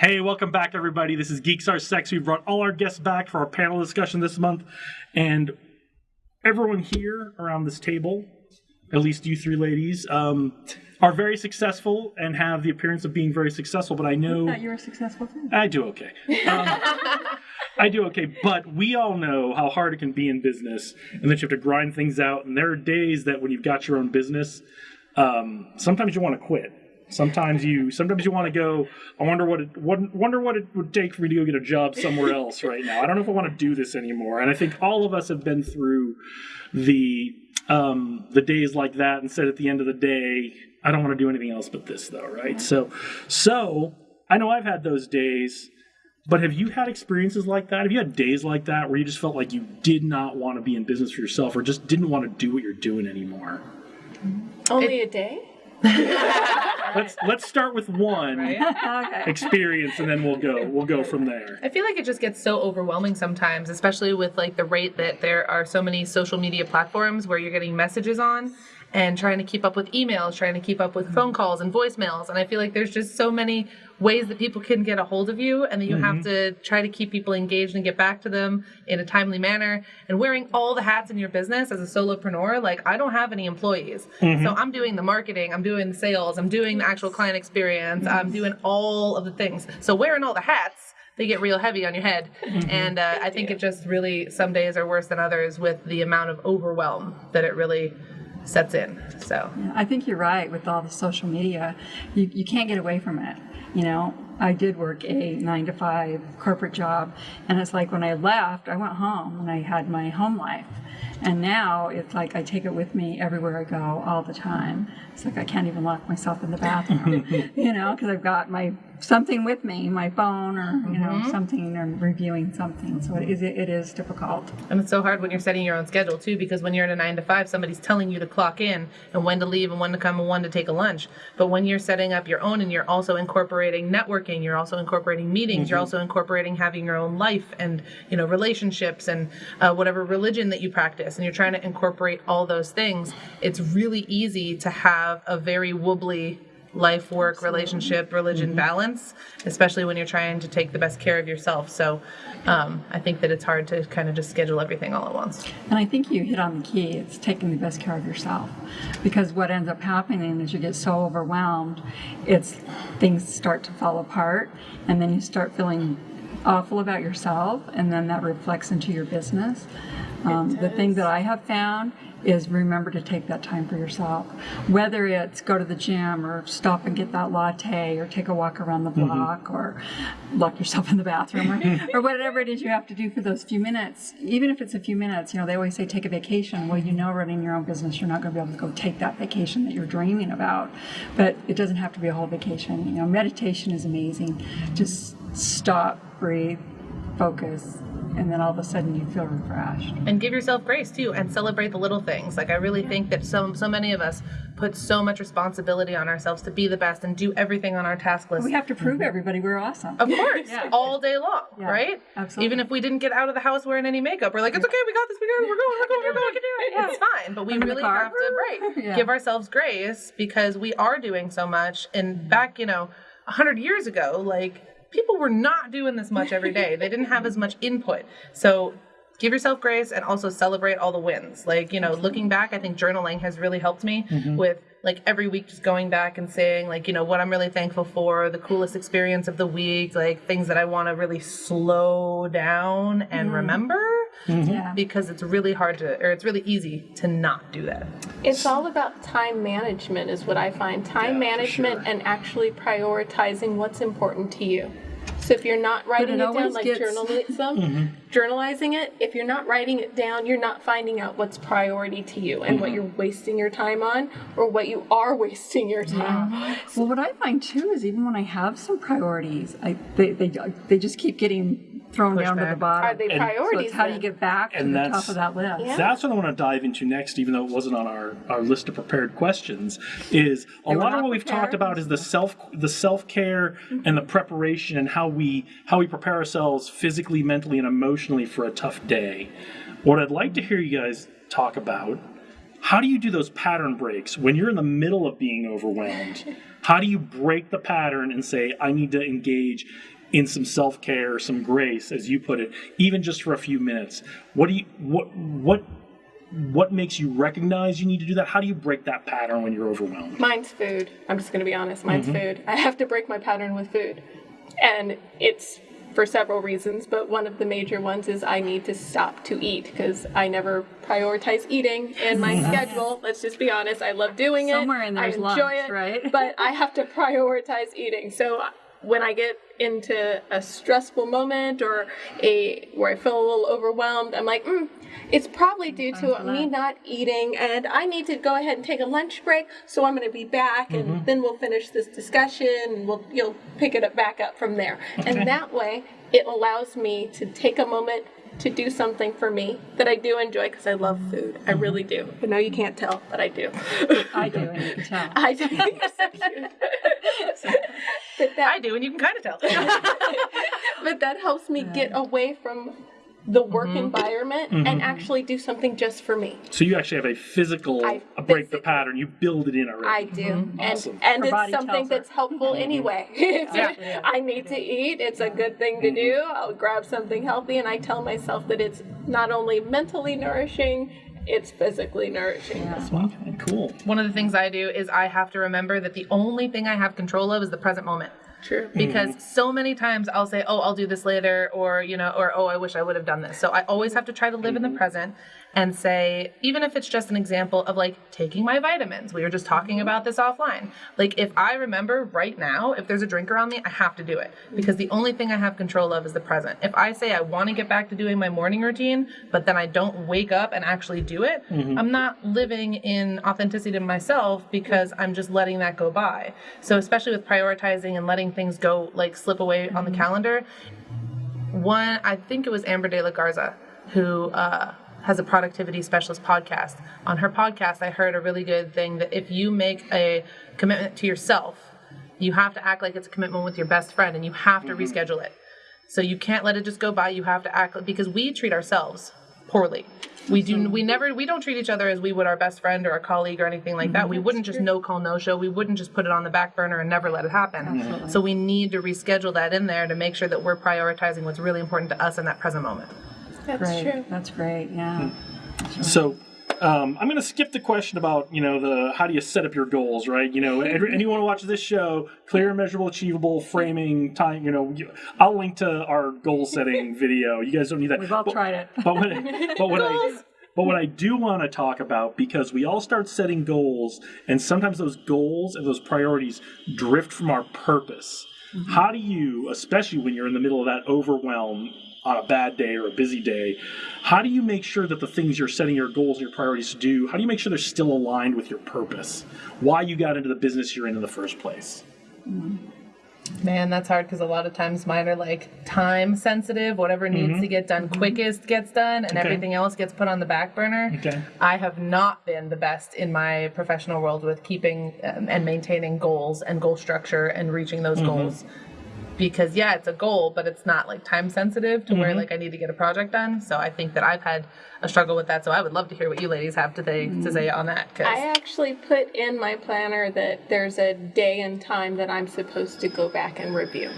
Hey, welcome back, everybody. This is Geeks Are Sexy. We brought all our guests back for our panel discussion this month, and everyone here around this table, at least you three ladies, um, are very successful and have the appearance of being very successful. But I know That you were successful too. I do okay. Um, I do okay, but we all know how hard it can be in business, and that you have to grind things out. And there are days that when you've got your own business, um, sometimes you want to quit. Sometimes you, sometimes you want to go. I wonder what it, what, wonder what it would take for me to go get a job somewhere else right now. I don't know if I want to do this anymore. And I think all of us have been through the um, the days like that, and said at the end of the day, I don't want to do anything else but this, though, right? So, so I know I've had those days. But have you had experiences like that? Have you had days like that where you just felt like you did not want to be in business for yourself or just didn't want to do what you're doing anymore? Only a day? Let's let's start with one okay. experience and then we'll go we'll go from there. I feel like it just gets so overwhelming sometimes, especially with like the rate that there are so many social media platforms where you're getting messages on and trying to keep up with emails, trying to keep up with phone calls and voicemails. And I feel like there's just so many ways that people can get a hold of you and that you have mm-hmm. to try to keep people engaged and get back to them in a timely manner. And wearing all the hats in your business as a solopreneur, like I don't have any employees. Mm-hmm. So I'm doing the marketing, I'm doing the sales, I'm doing the actual client experience, I'm mm-hmm. doing all of the things. So wearing all the hats they get real heavy on your head. And uh, I think it just really, some days are worse than others with the amount of overwhelm that it really sets in. So, I think you're right with all the social media. You, you can't get away from it. You know, I did work a nine to five corporate job, and it's like when I left, I went home and I had my home life. And now it's like I take it with me everywhere I go all the time. It's like I can't even lock myself in the bathroom, you know, because I've got my something with me, my phone or you know mm-hmm. something, or reviewing something. So it is it is difficult. and it's so hard when you're setting your own schedule too, because when you're in a nine to five, somebody's telling you to clock in and when to leave and when to come and when to take a lunch. But when you're setting up your own and you're also incorporating networking, you're also incorporating meetings, you're also incorporating having your own life and, you know, relationships and uh, whatever religion that you practice, and you're trying to incorporate all those things, it's really easy to have a very wobbly life work relationship religion balance especially when you're trying to take the best care of yourself so um, i think that it's hard to kind of just schedule everything all at once And I think you hit on the key. It's taking the best care of yourself. Because what ends up happening is you get so overwhelmed, it's things start to fall apart, and then you start feeling awful about yourself, and then that reflects into your business. Um, the thing that I have found is remember to take that time for yourself. Whether it's go to the gym or stop and get that latte or take a walk around the mm-hmm. block or lock yourself in the bathroom or, or whatever it is you have to do for those few minutes. Even if it's a few minutes, you know, they always say take a vacation. Well, you know, running your own business, you're not going to be able to go take that vacation that you're dreaming about. But it doesn't have to be a whole vacation. You know, meditation is amazing. Just stop, breathe, focus, and then all of a sudden you feel refreshed. and give yourself grace too and celebrate the little things like i really think that so so many of us put so much responsibility on ourselves to be the best and do everything on our task list We have to prove mm-hmm. everybody we're awesome. Of course, all day long, Yeah, right? absolutely. Even if we didn't get out of the house wearing any makeup, we're like, it's okay, we got this, we got it, we're going, we're going, we're going, we can do it. It's fine, but we I'm really have to, right, Yeah. give ourselves grace because we are doing so much. And back, you know, a hundred years ago, like people were not doing this much every day. they didn't have as much input, so. Give yourself grace and also celebrate all the wins. Like, you know, looking back, I think journaling has really helped me mm-hmm. with like every week just going back and saying like you know what i'm really thankful for the coolest experience of the week like things that i want to really slow down and mm-hmm. remember Mm-hmm. Yeah. because it's really hard to or it's really easy to not do that It's all about time management, is what I find. Time Yeah, management sure. and actually prioritizing what's important to you. So if you're not writing it it, down, like gets- journalism, mm-hmm. journalizing it, if you're not writing it down, you're not finding out what's priority to you and what mm-hmm. you're wasting your time on or what you are wasting your time on. Well, what I find too is even when I have some priorities, I they they, they just keep getting thrown Pushed down to the bottom. Are they And- so priorities? it's how do you get back to the that's- top of that list? Yeah. That's what I want to dive into next, even though it wasn't on our, our list of prepared questions. Is a lot of not what we've talked about is the self the self care mm-hmm. and the preparation and how we how we prepare ourselves physically, mentally, and emotionally for a tough day. What I'd like to hear you guys talk about. How do you do those pattern breaks when you're in the middle of being overwhelmed? How do you break the pattern and say, I need to engage in some self care, some grace, as you put it, even just for a few minutes? What do you what what what makes you recognize you need to do that? How do you break that pattern when you're overwhelmed? Mine's food. I'm just going to be honest. Mine's mm-hmm. food. I have to break my pattern with food. And it's for several reasons, but one of the major ones is I need to stop to eat because I never prioritize eating in my mm-hmm. schedule. Let's just be honest. I love doing it. Somewhere in I there's enjoy lunch, it, right? but I have to prioritize eating. So when I get into a stressful moment or a where I feel a little overwhelmed, I'm like, mm, it's probably due to me not eating, and I need to go ahead and take a lunch break. So I'm going to be back, and then we'll finish this discussion, and we'll you'll pick it up back up from there. And that way, it allows me to take a moment to do something for me that I do enjoy because I love food. I really do. I know you can't tell, but I do. I do, and you can tell. I do. You're so cute. but that I do, and you can kind of tell. but that helps me get away from the work mm-hmm. environment and mm-hmm. actually do something just for me. So you actually have a physical I a break the pattern. You build it in already. I do, mm-hmm. and Awesome. and Her it's something tells her. that's helpful anyway. It's- Yeah. I need to eat. It's a good thing to do. I'll grab something healthy, and I tell myself that it's not only mentally nourishing, it's physically nourishing as well. Okay, cool. One of the things I do is I have to remember that the only thing I have control of is the present moment. True. Mm. because so many times I'll say, "Oh, I'll do this later," or you know, or "Oh, I wish I would have done this." So I always have to try to live in the mm-hmm. present and say, even if it's just an example of like taking my vitamins. We were just talking about this offline. Like if I remember right now, if there's a drink around me, I have to do it because the only thing I have control of is the present. If I say I want to get back to doing my morning routine, but then I don't wake up and actually do it, I'm not living in authenticity to myself because I'm just letting that go by. So especially with prioritizing and letting things go like slip away on the calendar, one I think it was Amber De La Garza who uh, has a productivity specialist podcast. On her podcast, I heard a really good thing that if you make a commitment to yourself, you have to act like it's a commitment with your best friend, and you have to mm-hmm. reschedule it. So you can't let it just go by. You have to act because we treat ourselves poorly. We do. Mm-hmm. We never. We don't treat each other as we would our best friend or a colleague or anything like that. Mm-hmm. We wouldn't just no call no show. We wouldn't just put it on the back burner and never let it happen. So we need to reschedule that in there to make sure that we're prioritizing what's really important to us in that present moment. That's Great. true. That's great. Yeah. So um, I'm going to skip the question about you know the how do you set up your goals, right? You know, every, anyone who watches this show, clear, measurable, achievable, framing, time. You know, I'll link to our goal setting video. You guys don't need that. We've all But- tried it. But what, but what I but what I do want to talk about because we all start setting goals, and sometimes those goals and those priorities drift from our purpose. How do you, especially when you're in the middle of that overwhelm on a bad day or a busy day, how do you make sure that the things you're setting your goals and your priorities to do, how do you make sure they're still aligned with your purpose? Why you got into the business you're in in the first place? Mm-hmm. Man, that's hard because a lot of times mine are like time sensitive. Whatever needs mm-hmm. to get done mm-hmm. quickest gets done, and Okay. everything else gets put on the back burner. Okay. I have not been the best in my professional world with keeping um, and maintaining goals and goal structure and reaching those goals. Because yeah, it's a goal, but it's not like time sensitive to where like I need to get a project done. So I think that I've had a struggle with that. So I would love to hear what you ladies have to say to say on that. 'cause- I actually put in my planner that there's a day and time that I'm supposed to go back and review.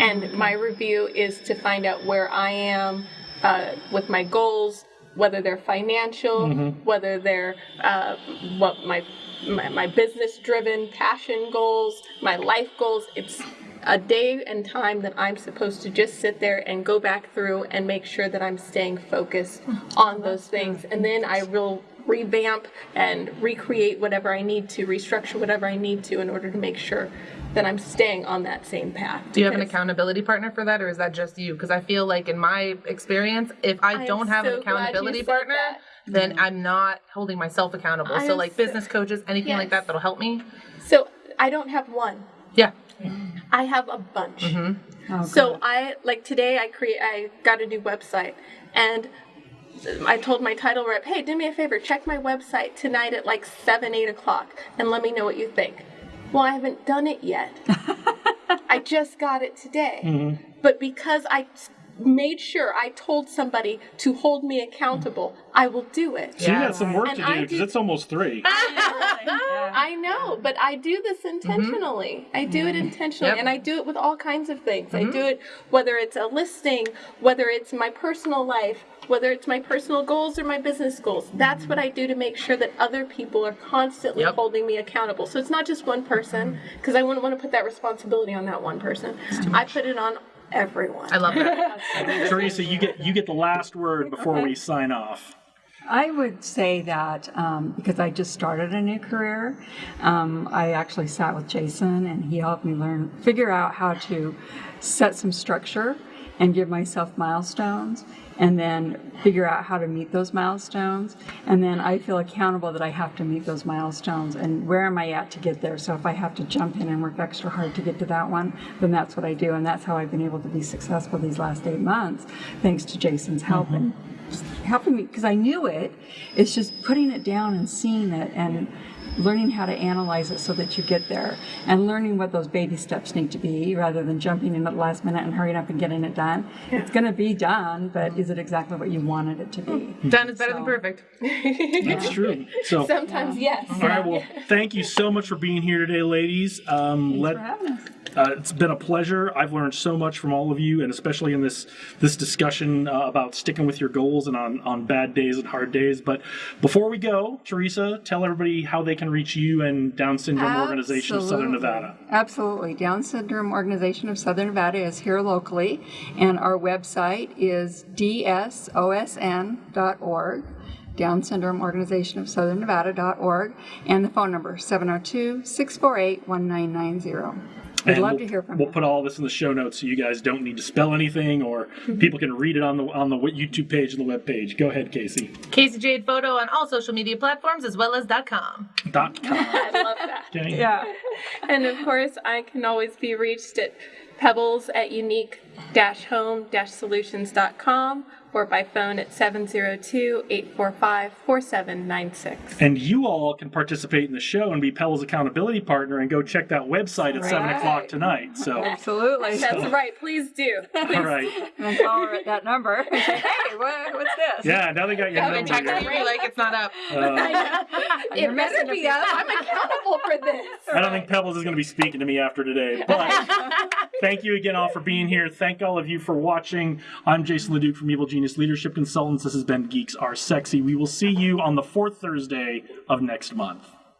And my review is to find out where I am uh, with my goals, whether they're financial, whether they're uh, what my my, my business driven passion goals, my life goals. It's a day and time that I'm supposed to just sit there and go back through and make sure that I'm staying focused oh, on those things. And then I will revamp and recreate whatever I need to, restructure whatever I need to in order to make sure that I'm staying on that same path. Do you have an accountability partner for that, or is that just you? Because I feel like in my experience, if I, am don't have so an accountability partner, that. then I'm not holding myself accountable. I so like so- business coaches, anything like that that'll help me. So I don't have one. Yeah. I have a bunch. Mm-hmm. Oh, oh, So good. I like today I create I got a new website and I told my title rep, hey, do me a favor, check my website tonight at like seven, eight o'clock and let me know what you think. Well, I haven't done it yet. I just got it today. Mm-hmm. But because I made sure I told somebody to hold me accountable, I will do it. So you Yeah. got some work And to do because do- it's almost three. I know, but I do this mm-hmm. intentionally. I do it mm-hmm. intentionally, Yep. and I do it with all kinds of things. I do mm-hmm. it whether it's a listing, whether it's my personal life, whether it's my personal goals or my business goals. That's what I do to make sure that other people are constantly Yep. holding me accountable. So it's not just one person, because I wouldn't want to put that responsibility on that one person. I put it on everyone. I love that. Teresa, you get you get the last word before we sign off. I would say that um, because I just started a new career, um, I actually sat with Jason and he helped me learn, figure out how to set some structure and give myself milestones and then figure out how to meet those milestones. And then I feel accountable that I have to meet those milestones and where am I at to get there. So if I have to jump in and work extra hard to get to that one, then that's what I do. And that's how I've been able to be successful these last eight months, thanks to Jason's help and helping me because I knew it. It's just putting it down and seeing it and learning how to analyze it so that you get there and learning what those baby steps need to be rather than jumping in at the last minute and hurrying up and getting it done. It's going to be done, but is it exactly what you wanted it to be? Done is better than perfect. That's true. So, all Sometimes, yes. right. Well, thank you so much for being here today, ladies. Um, let for having us. Uh, it's been a pleasure. I've learned so much from all of you, and especially in this this discussion uh, about sticking with your goals and on on bad days and hard days. But before we go, Teresa, tell everybody how they can reach you and Down Syndrome Organization of Southern Nevada. Absolutely. Down Syndrome Organization of Southern Nevada is here locally, and our website is dsosn.org. Down Syndrome Organization of Southern Nevada.org, and the phone number 702 648 1990. We'd And love we'll, to hear from We'll you. put all this in the show notes so you guys don't need to spell anything, or Mm-hmm. people can read it on the on the YouTube page and the web page. Go ahead, Casey. Casey Jade Photo on all social media platforms as well as .com. Dot com. I love that. Okay. Yeah. And of course, I can always be reached at pebbles at unique-home-solutions.com or by phone at 702-845-4796. And you all can participate in the show and be Pebbles accountability partner and go check that website at seven o'clock tonight. So, Absolutely. That's right. Please do. all right. And call her at that number. hey, what, what's this? Yeah, now they got your That number. would Check here. to you like it's not up. Uh, it better be up. I'm accountable for this. I don't think Pebbles is going to be speaking to me after today. But thank you again all for being here. Thank all of you for watching. I'm Jason Leduc from Evil Genius Leadership Consultants. This has been Geeks Are Sexy. We will see you on the fourth Thursday of next month.